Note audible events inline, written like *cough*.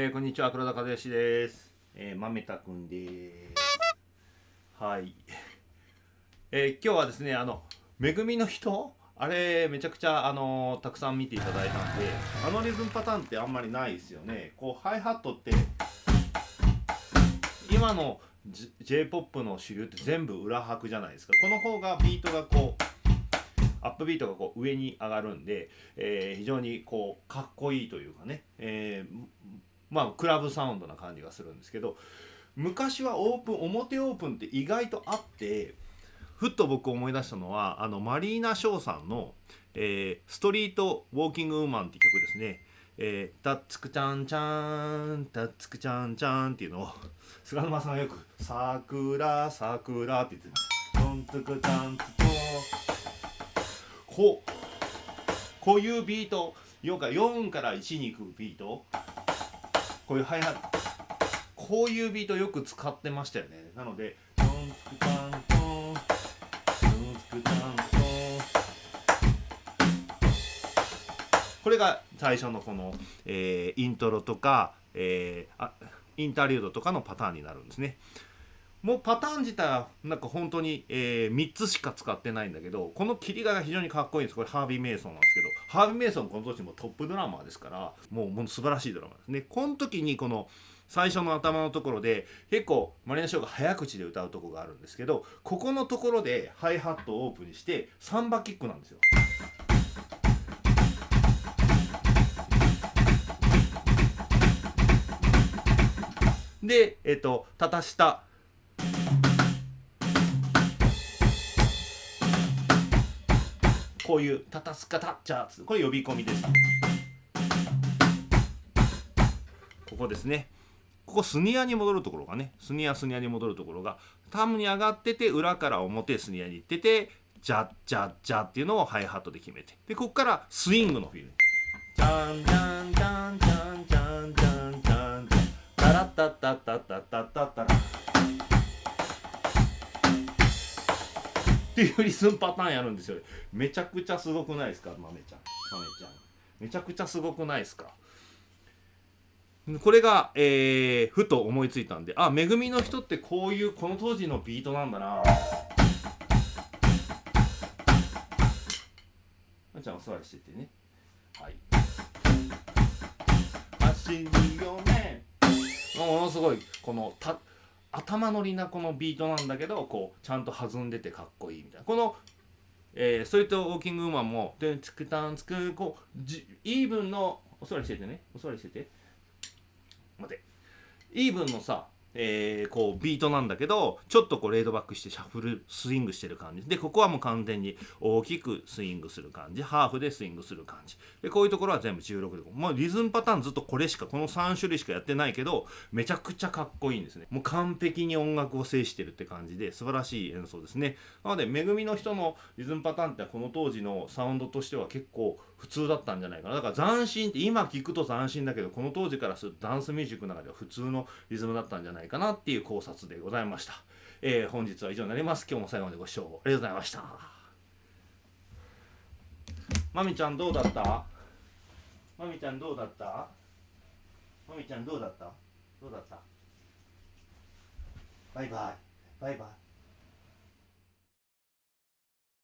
えー、こんにちは黒田和義です、えー、豆田くんです。はい、*laughs* えー、今日はですねあの恵みの人？あれめちゃくちゃあのたくさん見ていただいたんであのリズムパターンってあんまりないですよね。こうハイハットって今の j p o p の主流って全部裏拍じゃないですか。この方がビートがこうアップビートがこう上に上がるんで、えー、非常にこうかっこいいというかね、えー、まあクラブサウンドな感じがするんですけど昔はオープン表オープンって意外とあってふっと僕思い出したのはあのマリーナ・ショーさんの、えー「ストリート・ウォーキング・ウーマン」っていう曲ですね。えー、タッツクチャンチャンタッツクチャンチャンっていうのを *laughs* 菅沼さんがよく「桜桜」って言ってます。トンツクチャンツトこうこういうビート4から4から1に行くビートこういうハイハットこういうビートよく使ってましたよねなのでトンツクタントンツクタントンこれが最初のこの、えー、イントロとか、えー、あインタリュードとかのパターンになるんですね。もうパターン自体はなんか本当に、えー、3つしか使ってないんだけどこの切り替えが非常にかっこいいんですこれハービー・メイソンなんですけどハービー・メイソンこの年もトップドラマーですからもうもう素晴らしいドラマですねこの時にこの最初の頭のところで結構マリナ・ショーが早口で歌うとこがあるんですけどここのところでハイハットをオープンにしてサンバキックなんですよ。で、えっと、たたしたこういうタタスカタッチャーこれ呼び込みです。ここですね。ここスニアに戻るところがねスニアスニアに戻るところがタムに上がってて裏から表スニアに行っててジャッジャッジャっていうのをハイハットで決めて。でここからスイングのフィルジャンジャンジャンジャンジャンジャンジャン。タラッタッタッタッタッタッタッタラっていうリズムパターンやるんですよ。めちゃくちゃすごくないですか？豆ちゃん。豆ちゃん。めちゃくちゃすごくないですか？これが、えー、ふと思いついたんであめぐみの人ってこういうこの当時のビートなんだな。あちゃんお座りしててね。はい。走るよねものすごいこのた頭乗りなこのビートなんだけどこうちゃんと弾んでてかっこいいみたいな。この、えー、ストリートウォーキングウーマンも「でつくたんつく」こうじイーブンのお座りしててね。お座りしてて。待て。イーブンのさえー、こうビートなんだけどちょっとこうレードバックしてシャッフルスイングしてる感じ。でここはもう完全に大きくスイングする感じ。ハーフでスイングする感じ。でこういうところは全部16でまあリズムパターンずっとこれしかこの3種類しかやってないけどめちゃくちゃかっこいいんですね。もう完璧に音楽を制してるって感じで素晴らしい演奏ですね。なのでめぐみの人のリズムパターンってこの当時のサウンドとしては結構普通だったんじゃないかな。だから斬新って今聞くと斬新だけどこの当時からするとダンスミュージックの中では普通のリズムだったんじゃないないかなっていう考察でございました、えー、本日は以上になります。今日も最後までご視聴ありがとうございました。まみちゃんどうだった？まみちゃんどうだった？まみちゃんどうだった？どうだった？バイバイ。バイバイ。